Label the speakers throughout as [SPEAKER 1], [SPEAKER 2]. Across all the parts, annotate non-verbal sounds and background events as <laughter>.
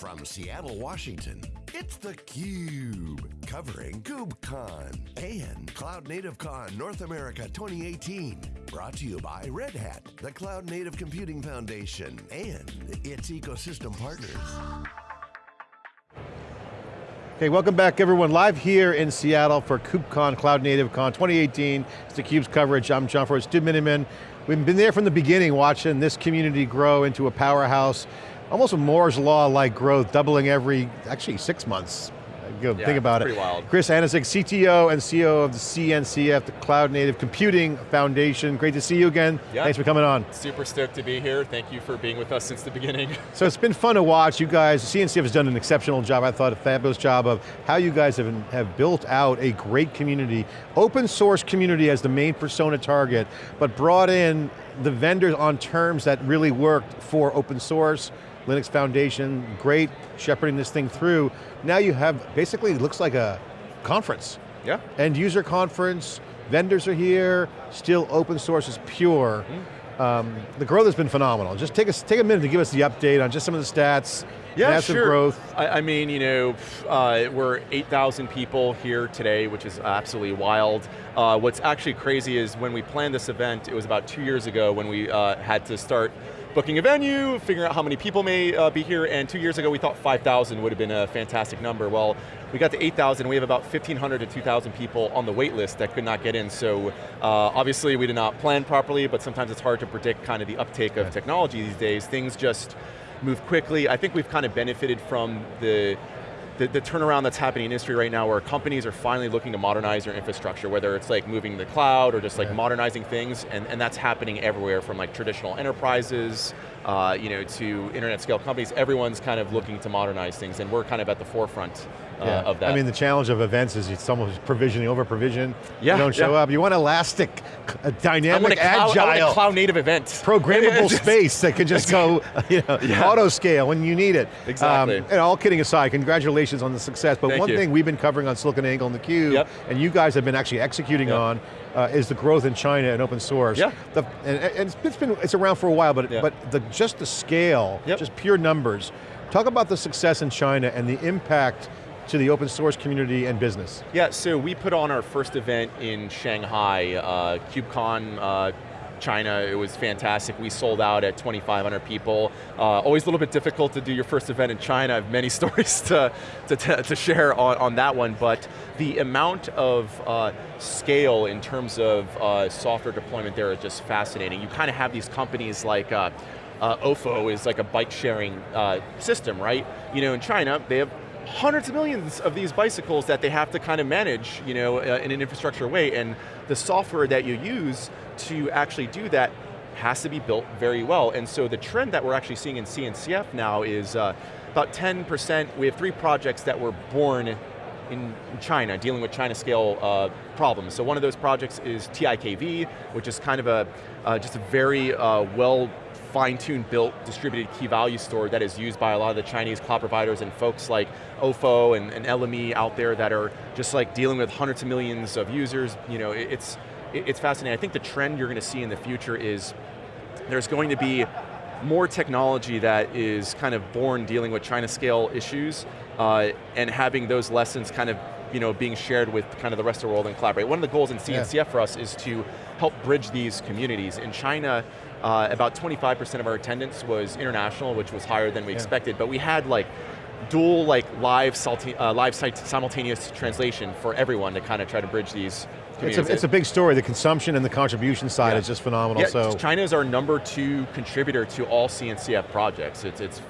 [SPEAKER 1] From Seattle, Washington, it's theCUBE, covering KubeCon and Cloud Native Con North America 2018. Brought to you by Red Hat, the Cloud Native Computing Foundation, and its ecosystem partners.
[SPEAKER 2] Okay, welcome back everyone. Live here in Seattle for KubeCon, Cloud Native Con 2018. It's theCUBE's coverage. I'm John Furrier, Stu Miniman. We've been there from the beginning watching this community grow into a powerhouse almost a Moore's Law-like growth, doubling every, actually six months. Go
[SPEAKER 3] yeah,
[SPEAKER 2] think about
[SPEAKER 3] it.
[SPEAKER 2] Wild. Chris Aniszczyk, CTO and CEO of the CNCF, the Cloud Native Computing Foundation. Great to see you again.
[SPEAKER 3] Yeah.
[SPEAKER 2] Thanks for coming on.
[SPEAKER 3] Super stoked to be here. Thank you for being with us since the beginning. <laughs>
[SPEAKER 2] so it's been fun to watch. You guys, CNCF has done an exceptional job, I thought a fabulous job of how you guys have, have built out a great community, open source community as the main persona target, but brought in the vendors on terms that really worked for open source, Linux Foundation, great shepherding this thing through. Now you have, basically it looks like a conference.
[SPEAKER 3] Yeah.
[SPEAKER 2] End user conference, vendors are here, still open source is pure. Mm. Um, the growth has been phenomenal. Just take a, take a minute to give us the update on just some of the stats,
[SPEAKER 3] yeah,
[SPEAKER 2] massive
[SPEAKER 3] sure.
[SPEAKER 2] growth.
[SPEAKER 3] I, I, mean, you know, uh, we're 8,000 people here today, which is absolutely wild. Uh, what's actually crazy is when we planned this event, it was about two years ago when we uh, had to start booking a venue, figuring out how many people may uh, be here, and two years ago we thought 5,000 would have been a fantastic number. Well, we got to 8,000, we have about 1,500 to 2,000 people on the wait list that could not get in, so uh, obviously we did not plan properly, but sometimes it's hard to predict kind of the uptake of technology these days. Things just move quickly. I think we've kind of benefited from the the, the, turnaround that's happening in industry right now where companies are finally looking to modernize their infrastructure, whether it's like moving to the cloud or just like yeah. modernizing things, and, and that's happening everywhere from like traditional enterprises, uh, you know, to internet scale companies, everyone's kind of looking to modernize things, and we're kind of at the forefront uh,
[SPEAKER 2] yeah.
[SPEAKER 3] of that.
[SPEAKER 2] I mean, the challenge of events is it's almost provisioning, over provision.
[SPEAKER 3] Yeah,
[SPEAKER 2] you don't show
[SPEAKER 3] yeah.
[SPEAKER 2] up. You want elastic, dynamic,
[SPEAKER 3] I cloud,
[SPEAKER 2] agile.
[SPEAKER 3] I want a cloud native event.
[SPEAKER 2] Programmable <laughs> space that can just go, <laughs> you know, yeah. auto scale when you need it.
[SPEAKER 3] Exactly.
[SPEAKER 2] Um, and all kidding aside, congratulations on the success. But
[SPEAKER 3] Thank
[SPEAKER 2] one
[SPEAKER 3] you.
[SPEAKER 2] thing we've been covering on SiliconANGLE and theCUBE,
[SPEAKER 3] yep.
[SPEAKER 2] and you guys have been actually executing
[SPEAKER 3] yep.
[SPEAKER 2] on, uh, is the growth in China and open source.
[SPEAKER 3] Yeah.
[SPEAKER 2] The, and, and it's, it's been, it's around for a while, but,
[SPEAKER 3] yeah.
[SPEAKER 2] but the, just the scale,
[SPEAKER 3] yep.
[SPEAKER 2] just pure numbers. Talk about the success in China and the impact to the open source community and business.
[SPEAKER 3] Yeah, so we put on our first event in Shanghai, uh, KubeCon uh, China, it was fantastic. We sold out at 2,500 people. Uh, always a little bit difficult to do your first event in China. I have many <laughs> stories to, to, to share on, on that one, but the amount of uh, scale in terms of uh, software deployment there is just fascinating. You kind of have these companies like uh, uh, OFO is like a bike sharing uh, system, right? You know, in China, they have hundreds of millions of these bicycles that they have to kind of manage you know, uh, in an infrastructure way, and the software that you use to actually do that has to be built very well. And so the trend that we're actually seeing in CNCF now is uh, about 10%, we have three projects that were born in China, dealing with China scale uh, problems. So one of those projects is TIKV, which is kind of a, uh, just a very uh, well fine-tuned built distributed key value store that is used by a lot of the Chinese cloud providers and folks like OFO and, and Ele.me out there that are just like dealing with hundreds of millions of users. You know, it, it's, it, it's fascinating. I think the trend you're going to see in the future is there's going to be more technology that is kind of born dealing with China scale issues uh, and having those lessons kind of you know, being shared with kind of the rest of the world and collaborate. One of the goals in CNCF yeah. for us is to help bridge these communities. In China, uh, about 25% of our attendance was international, which was higher than we yeah. expected, but we had like dual like live, uh, live simultaneous translation for everyone to kind of try to bridge these
[SPEAKER 2] it's a, it's a, big story. The consumption and the contribution side yeah. is just phenomenal.
[SPEAKER 3] Yeah,
[SPEAKER 2] so
[SPEAKER 3] China is our number two contributor to all CNCF projects. It's, it's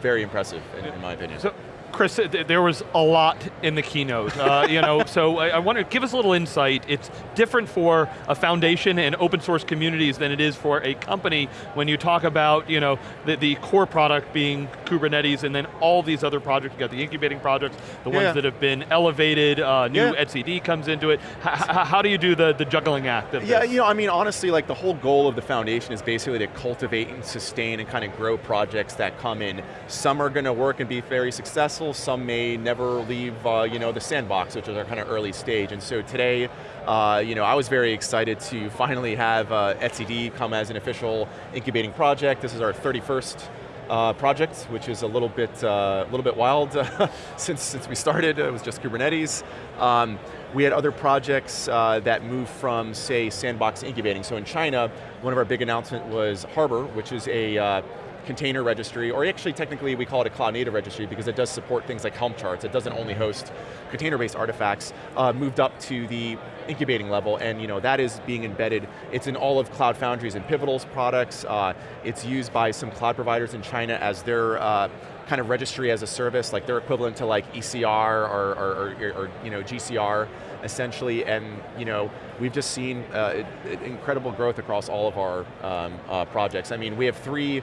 [SPEAKER 3] very impressive in, in my opinion.
[SPEAKER 4] So Chris, there was a lot in the keynote, uh, <laughs> you know, so I, I want to give us a little insight. It's different for a foundation and open source communities than it is for a company when you talk about, you know, the, the core product being Kubernetes and then all these other projects, you got the incubating projects, the yeah. ones that have been elevated, uh, new yeah. etcd comes into it. H how do you do the, the juggling act of
[SPEAKER 3] Yeah,
[SPEAKER 4] this?
[SPEAKER 3] you know, I mean, honestly, like the whole goal of the foundation is basically to cultivate and sustain and kind of grow projects that come in. Some are going to work and be very successful, some may never leave uh, you know, the sandbox, which is our kind of early stage. And so today, uh, you know, I was very excited to finally have uh, etcd come as an official incubating project. This is our 31st uh, project, which is a little bit, uh, a little bit wild <laughs> since, since we started. It was just Kubernetes. Um, we had other projects uh, that moved from, say, sandbox incubating. So in China, one of our big announcements was Harbor, which is a uh, container registry, or actually technically we call it a cloud native registry because it does support things like Helm charts. It doesn't only host container-based artifacts, uh, moved up to the incubating level, and you know that is being embedded. It's in all of Cloud Foundry's and Pivotal's products. Uh, it's used by some cloud providers in China as their uh, kind of registry as a service, like they're equivalent to like ECR or, or, or, or you know, GCR, essentially, and you know, we've just seen uh, incredible growth across all of our um, uh, projects. I mean, we have three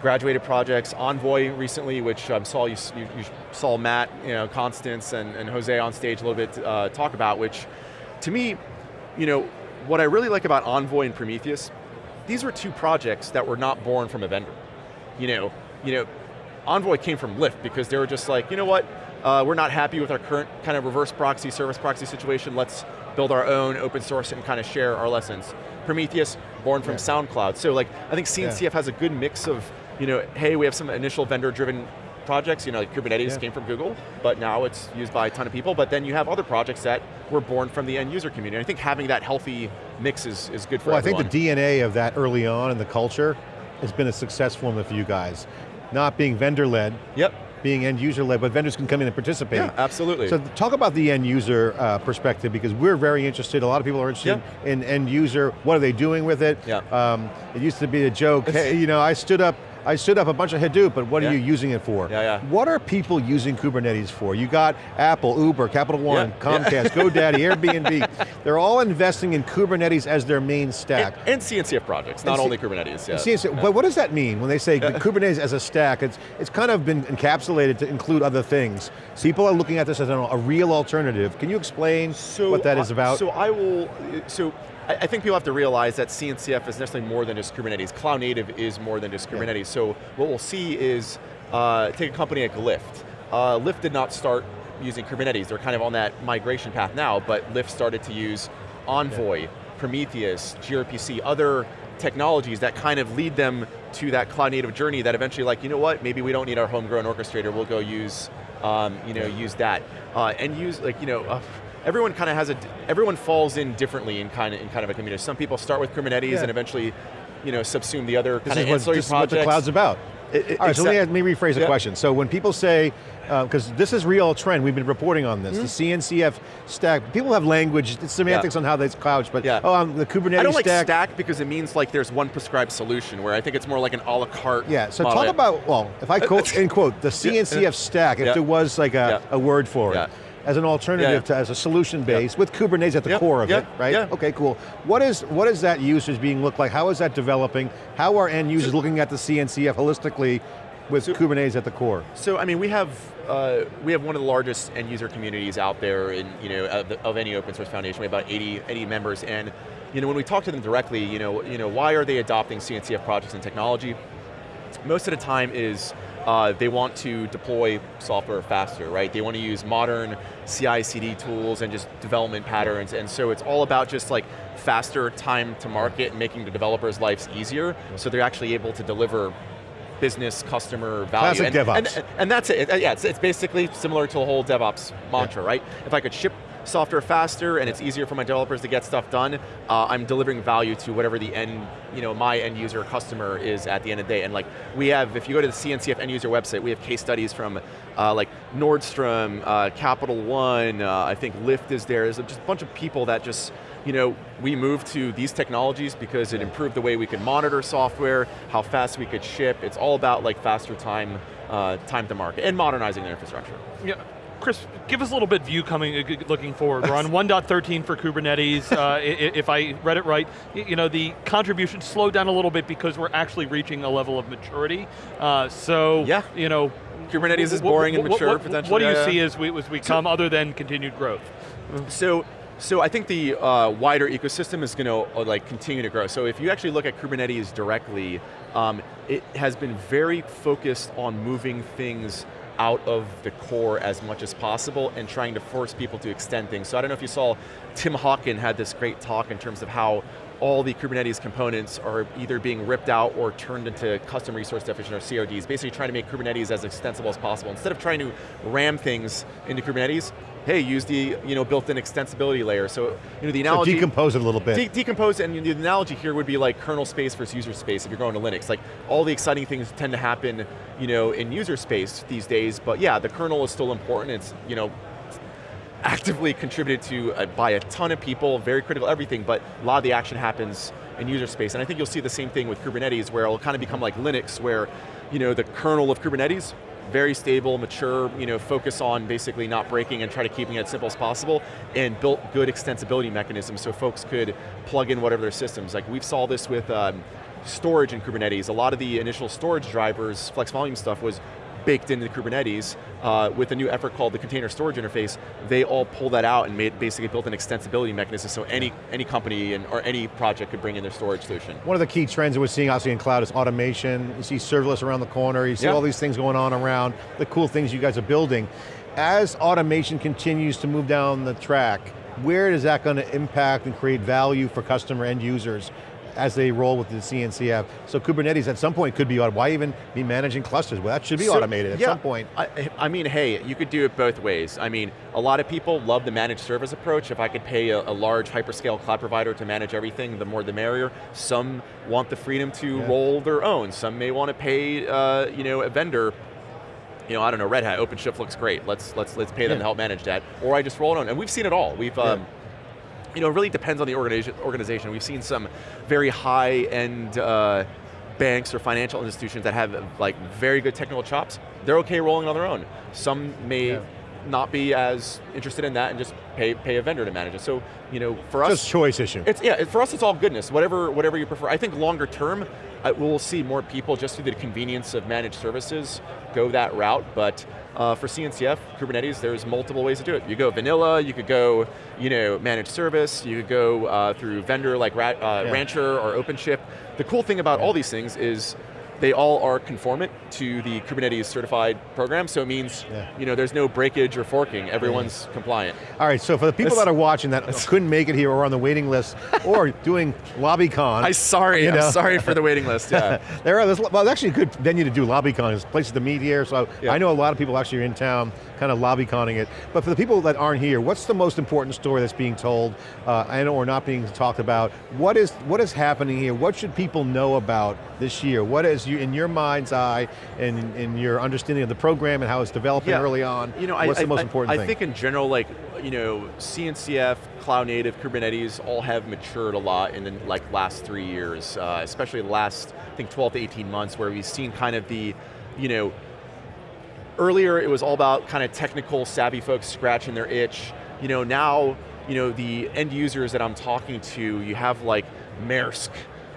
[SPEAKER 3] graduated projects, Envoy recently, which um, saw you, you, you, saw Matt, you know, Constance and, and Jose on stage a little bit uh, talk about, which to me, you know, what I really like about Envoy and Prometheus, these were two projects that were not born from a vendor. You know, you know, Envoy came from Lyft because they were just like, you know what, uh, we're not happy with our current kind of reverse proxy, service proxy situation, let's build our own open source and kind of share our lessons. Prometheus, born from yeah. SoundCloud. So like, I think CNCF yeah. has a good mix of you know, hey, we have some initial vendor-driven projects, you know, like Kubernetes yeah. came from Google, but now it's used by a ton of people, but then you have other projects that were born from the end user community. I think having that healthy mix is, is good for
[SPEAKER 2] well,
[SPEAKER 3] everyone.
[SPEAKER 2] I think the DNA of that early on in the culture has been a successful one for you guys. Not being vendor-led,
[SPEAKER 3] yep
[SPEAKER 2] being end user led, but vendors can come in and participate.
[SPEAKER 3] Yeah, absolutely.
[SPEAKER 2] So talk about the end user uh, perspective because we're very interested, a lot of people are interested yeah. in end user, what are they doing with it?
[SPEAKER 3] Yeah.
[SPEAKER 2] Um, it used to be a joke, hey, you know, I stood up I stood up a bunch of Hadoop, but what yeah. are you using it for?
[SPEAKER 3] Yeah, yeah.
[SPEAKER 2] What are people using Kubernetes for? You got Apple, Uber, Capital One, yeah. Comcast. GoDaddy, <laughs> Airbnb. They're all investing in Kubernetes as their main stack.
[SPEAKER 3] And, and CNCF projects, not only Kubernetes. Yeah.
[SPEAKER 2] CNCF, But what does that mean when they say Kubernetes as a stack? It's, it's kind of been encapsulated to include other things. People are looking at this as a, a real alternative. Can you explain
[SPEAKER 3] so,
[SPEAKER 2] what that is about?
[SPEAKER 3] So I will, so I, think people have to realize that CNCF is necessarily more than just Kubernetes. Cloud native is more than just Kubernetes. Yeah. So what we'll see is, uh, take a company like Lyft. Uh, Lyft did not start using Kubernetes. They're kind of on that migration path now, but Lyft started to use Envoy, yeah. Prometheus, gRPC, other technologies that kind of lead them to that cloud native journey that eventually like, you know what, maybe we don't need our homegrown orchestrator, we'll go use, um, you know, use that. Uh, and use, like, you know, uh, everyone kind of has a, everyone falls in differently in kind of, in kind of a community. Some people start with Kubernetes yeah. and eventually, you know, subsume the other
[SPEAKER 2] this
[SPEAKER 3] kind of ancillary
[SPEAKER 2] this
[SPEAKER 3] projects.
[SPEAKER 2] This is what the cloud's about. It, it, All right, so let me, rephrase the question. So when people say, because uh, this is real trend, we've been reporting on this, mm -hmm. the CNCF stack, people have language, semantics yeah. on how they couch, but
[SPEAKER 3] yeah.
[SPEAKER 2] oh, um, the Kubernetes
[SPEAKER 3] I don't
[SPEAKER 2] stack.
[SPEAKER 3] like stack because it means like there's one prescribed solution, where I think it's more like an a la carte
[SPEAKER 2] Yeah, so talk about, well, if I quote, <laughs> in quote, the CNCF stack, if there was like a, a word for it, as an alternative yeah, yeah. to, as a solution base yeah. with Kubernetes at the core of it, right?
[SPEAKER 3] Yeah.
[SPEAKER 2] Okay, cool. What is, what is that usage being look like? How is that developing? How are end users so, looking at the CNCF holistically with so, Kubernetes at the core?
[SPEAKER 3] So, I mean, we have, uh, we have one of the largest end user communities out there in, you know, of, the, of any open source foundation. We have about 80, 80 members, and you know, when we talk to them directly, you know, you know, why are they adopting CNCF projects and technology? Most of the time is uh, they want to deploy software faster, right? They want to use modern CI/CD tools and just development patterns, and so it's all about just like faster time to market and making the developers' lives easier, so they're actually able to deliver business customer value.
[SPEAKER 2] Classic
[SPEAKER 3] and,
[SPEAKER 2] DevOps.
[SPEAKER 3] And, and, that's it, yeah, it's, it's, basically similar to the whole DevOps mantra, yeah. right? If I could ship software faster and it's easier for my developers to get stuff done, uh, I'm delivering value to whatever the end, you know, my end user customer is at the end of the day. And like, we have, if you go to the CNCF end user website, we have case studies from uh, like Nordstrom, uh, Capital One, uh, I think Lyft is there. There's just a bunch of people that just, you know, we moved to these technologies because it improved the way we could monitor software, how fast we could ship. It's all about like faster time, uh, time to market and modernizing their infrastructure.
[SPEAKER 4] Yeah, Chris, give us a little bit view coming, uh, looking forward. We're on <laughs> 1.13 for Kubernetes. Uh, if I read it right, you know, the contribution slowed down a little bit because we're actually reaching a level of maturity. Uh, so,
[SPEAKER 3] yeah.
[SPEAKER 4] you know,
[SPEAKER 3] Kubernetes is boring and mature
[SPEAKER 4] what,
[SPEAKER 3] potentially.
[SPEAKER 4] What do you yeah, see as we, as we come, so, other than continued growth?
[SPEAKER 3] So, so I think the uh, wider ecosystem is going to uh, like continue to grow. So if you actually look at Kubernetes directly, um, it has been very focused on moving things out of the core as much as possible and trying to force people to extend things. So I don't know if you saw, Tim Hockin had this great talk in terms of how all the Kubernetes components are either being ripped out or turned into custom resource definition or CRDs, basically trying to make Kubernetes as extensible as possible. Instead of trying to ram things into Kubernetes, hey, use the you know, built-in extensibility layer. So you know, the analogy-
[SPEAKER 2] so decompose it a little bit.
[SPEAKER 3] De decompose, and the analogy here would be like kernel space versus user space if you're going to Linux. Like all the exciting things tend to happen you know, in user space these days, but yeah, the kernel is still important. It's you know, actively contributed to uh, by a ton of people, very critical everything, but a lot of the action happens in user space. And I think you'll see the same thing with Kubernetes where it'll kind of become like Linux where you know, the kernel of Kubernetes, very stable, mature, you know, focus on basically not breaking and try to keeping it as simple as possible, and built good extensibility mechanisms so folks could plug in whatever their systems. Like we've saw this with um, storage in Kubernetes. A lot of the initial storage drivers, flex volume stuff was baked into Kubernetes uh, with a new effort called the container storage interface, they all pulled that out and made basically built an extensibility mechanism so any, any company and, or any project could bring in their storage solution.
[SPEAKER 2] One of the key trends that we're seeing obviously in cloud is automation. You see serverless around the corner, you see all these things going on around, the cool things you guys are building. As automation continues to move down the track, where is that going to impact and create value for customer end users? As they roll with the CNCF. So Kubernetes at some point could be, why even be managing clusters? Well, that should be so, automated at
[SPEAKER 3] yeah,
[SPEAKER 2] some point.
[SPEAKER 3] I, I, mean, hey, you could do it both ways. I mean, a lot of people love the managed service approach. If I could pay a, a large hyperscale cloud provider to manage everything, the more the merrier. Some want the freedom to yeah. roll their own. Some may want to pay uh, you know, a vendor you know, I don't know, Red Hat, OpenShift looks great. Let's let's let's pay them yeah. to help manage that. Or I just roll it on, and we've seen it all. We've um, you know, it really depends on the organization. We've seen some very high-end uh, banks or financial institutions that have like very good technical chops. They're okay rolling on their own. Some may yeah. Not be as interested in that and just pay, pay a vendor to manage it. So, you know, for us-
[SPEAKER 2] Just choice issue.
[SPEAKER 3] It's, yeah, for us it's all goodness, whatever, whatever you prefer. I think longer term, uh, we'll see more people just through the convenience of managed services go that route, but uh, for CNCF, Kubernetes, there's multiple ways to do it. You go vanilla, you could go you know, managed service, you could go uh, through vendor like uh, yeah. Rancher or OpenShift. The cool thing about yeah. all these things is they all are conformant to the Kubernetes certified program, so it means yeah. you know, there's no breakage or forking, everyone's yeah. compliant.
[SPEAKER 2] All right, so for the people that are watching that <laughs> couldn't make it here or on the waiting list, or <laughs> doing LobbyCon.
[SPEAKER 3] I'm sorry, you know. I'm sorry for the waiting list, yeah. <laughs>
[SPEAKER 2] there are, well, it's actually a good venue to do LobbyCon, there's places to meet here, so yeah. I know a lot of people actually are in town kind of lobby conning it. But for the people that aren't here, what's the most important story that's being told uh, and or not being talked about? What is, what is happening here? What should people know about this year? What is, you, in your mind's eye, and in your understanding of the program and how it's developing yeah. early on, you know, what's I, the most
[SPEAKER 3] I,
[SPEAKER 2] important
[SPEAKER 3] I,
[SPEAKER 2] thing?
[SPEAKER 3] I think in general, like, you know, CNCF, cloud native, Kubernetes, all have matured a lot in the like last three years, uh, especially the last, I think 12 to 18 months where we've seen kind of the, you know, earlier it was all about kind of technical savvy folks scratching their itch. You know, now, you know, the end users that I'm talking to, you have like Maersk.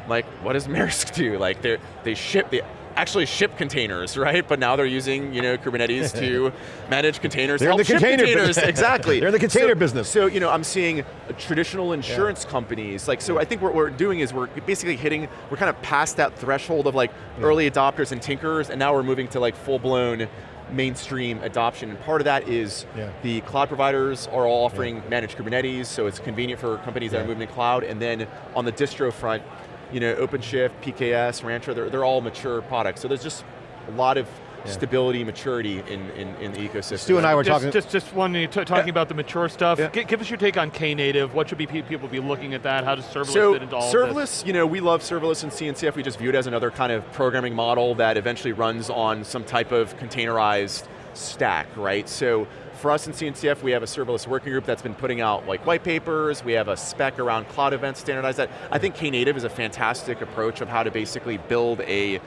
[SPEAKER 3] Like, what does <laughs> Maersk do? Like, they they ship, they actually ship containers, right? But now they're using you know Kubernetes to <laughs> manage containers.
[SPEAKER 2] They're in the container containers. <laughs>
[SPEAKER 3] exactly.
[SPEAKER 2] they're in the container
[SPEAKER 3] so,
[SPEAKER 2] business.
[SPEAKER 3] So you know, I'm seeing traditional insurance yeah. companies. Like, so I think what we're doing is we're basically hitting. We're kind of past that threshold of like yeah. early adopters and tinkerers, and now we're moving to like full blown mainstream adoption, and part of that is yeah. the cloud providers are all offering yeah. managed Kubernetes, so it's convenient for companies yeah. that are moving to cloud, and then on the distro front, you know, OpenShift, PKS, Rancher, they're, they're all mature products. So there's just a lot of yeah. stability, maturity in, in, in, the ecosystem.
[SPEAKER 2] Stu and I were
[SPEAKER 4] just,
[SPEAKER 2] talking.
[SPEAKER 4] Just, just one, talking yeah. about the mature stuff. Yeah. give us your take on Knative. What should be people be looking at that? How does serverless
[SPEAKER 3] so,
[SPEAKER 4] fit into all
[SPEAKER 3] serverless, you know, we love serverless and CNCF. We just view it as another kind of programming model that eventually runs on some type of containerized stack, right? So for us in CNCF, we have a serverless working group that's been putting out like white papers, we have a spec around cloud events, standardize that. I think Knative is a fantastic approach of how to basically build a,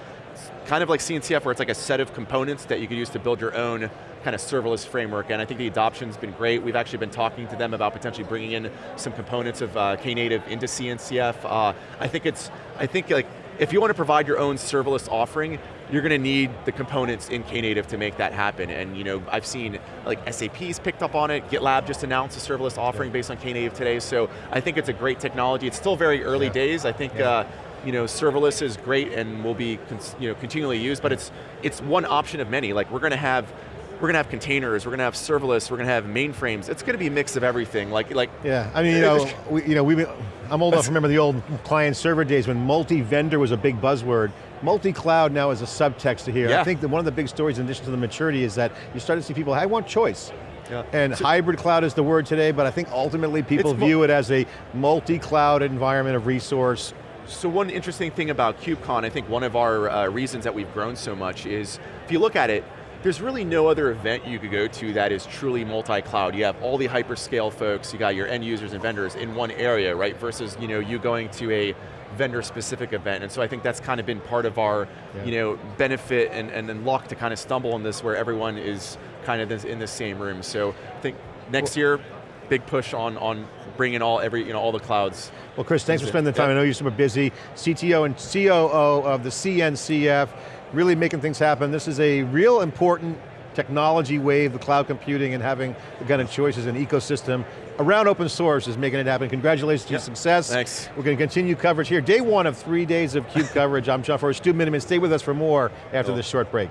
[SPEAKER 3] kind of like CNCF where it's like a set of components that you could use to build your own kind of serverless framework, and I think the adoption's been great. We've actually been talking to them about potentially bringing in some components of uh, Knative into CNCF. Uh, I think it's, I think like, if you want to provide your own serverless offering, you're going to need the components in Knative to make that happen. And you know, I've seen like SAP's picked up on it, GitLab just announced a serverless offering yeah. based on Knative today, so I think it's a great technology. It's still very early yeah. days. I think yeah. uh, you know, serverless is great and will be you know, continually used, but it's, it's one option of many. Like we're going to have we're going to have containers, we're going to have serverless, we're going to have mainframes. It's going to be a mix of everything. Like, like
[SPEAKER 2] Yeah, I mean, you uh, know, we, you know, we, I'm old enough to remember the old client server days when multi-vendor was a big buzzword. Multi-cloud now is a subtext to here.
[SPEAKER 3] Yeah.
[SPEAKER 2] I think that one of the big stories in addition to the maturity is that you start to see people, I want choice.
[SPEAKER 3] Yeah.
[SPEAKER 2] And hybrid cloud is the word today, but I think ultimately people view it as a multi-cloud environment of resource.
[SPEAKER 3] So one interesting thing about KubeCon, I think one of our uh, reasons that we've grown so much is, if you look at it, there's really no other event you could go to that is truly multi-cloud. You have all the hyperscale folks, you got your end users and vendors in one area, right? Versus you know, you going to a vendor-specific event. And so I think that's kind of been part of our
[SPEAKER 2] Yeah.
[SPEAKER 3] you know, benefit and, and then luck to kind of stumble on this where everyone is kind of in the same room. So I think next year, big push on, on bringing all, every, you know, all the clouds.
[SPEAKER 2] Well, Chris, thanks for spending the time. I know you're super busy. CTO and COO of the CNCF, really making things happen. This is a real important technology wave, the cloud computing and having the kind of choices and ecosystem around open source is making it happen. Congratulations to your success.
[SPEAKER 3] Thanks.
[SPEAKER 2] We're going to continue coverage here. Day one of three days of CUBE <laughs> coverage. I'm John Furrier. Stu Miniman, stay with us for more after
[SPEAKER 3] Cool.
[SPEAKER 2] this short break.